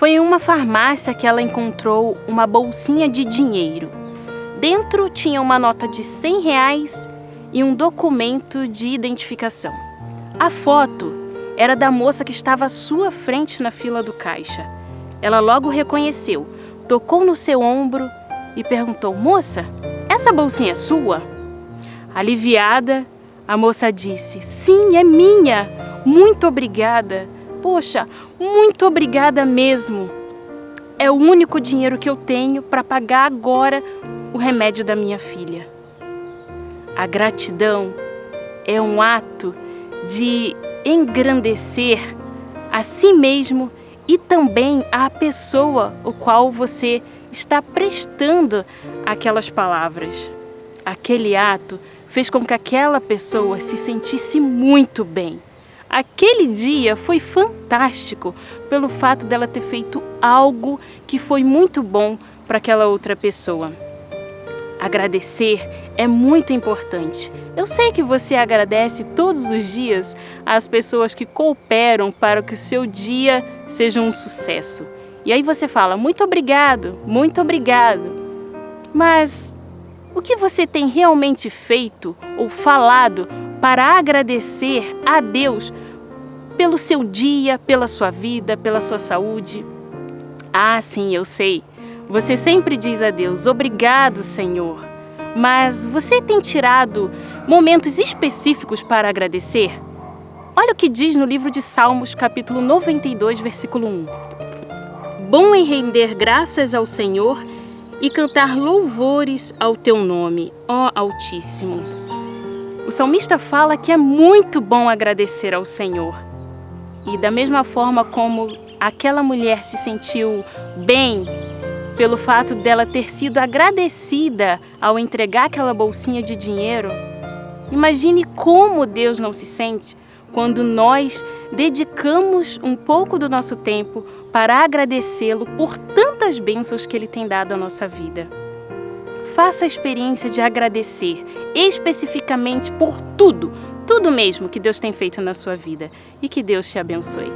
Foi em uma farmácia que ela encontrou uma bolsinha de dinheiro. Dentro tinha uma nota de 100 reais e um documento de identificação. A foto era da moça que estava à sua frente na fila do caixa. Ela logo reconheceu, tocou no seu ombro e perguntou: Moça, essa bolsinha é sua? Aliviada, a moça disse: Sim, é minha. Muito obrigada. Poxa, muito obrigada mesmo. É o único dinheiro que eu tenho para pagar agora o remédio da minha filha. A gratidão é um ato de engrandecer a si mesmo e também a pessoa o qual você está prestando aquelas palavras. Aquele ato fez com que aquela pessoa se sentisse muito bem. Aquele dia foi fantástico pelo fato dela ter feito algo que foi muito bom para aquela outra pessoa. Agradecer é muito importante. Eu sei que você agradece todos os dias às pessoas que cooperam para que o seu dia seja um sucesso. E aí você fala, muito obrigado, muito obrigado. Mas o que você tem realmente feito ou falado para agradecer a Deus pelo seu dia, pela sua vida, pela sua saúde? Ah, sim, eu sei. Você sempre diz a Deus, obrigado, Senhor. Mas você tem tirado momentos específicos para agradecer? Olha o que diz no livro de Salmos, capítulo 92, versículo 1. Bom em render graças ao Senhor e cantar louvores ao teu nome, ó Altíssimo. O salmista fala que é muito bom agradecer ao Senhor. E da mesma forma como aquela mulher se sentiu bem pelo fato dela ter sido agradecida ao entregar aquela bolsinha de dinheiro, imagine como Deus não se sente quando nós dedicamos um pouco do nosso tempo para agradecê-lo por tantas bênçãos que Ele tem dado à nossa vida. Faça a experiência de agradecer especificamente por tudo, tudo mesmo que Deus tem feito na sua vida e que Deus te abençoe.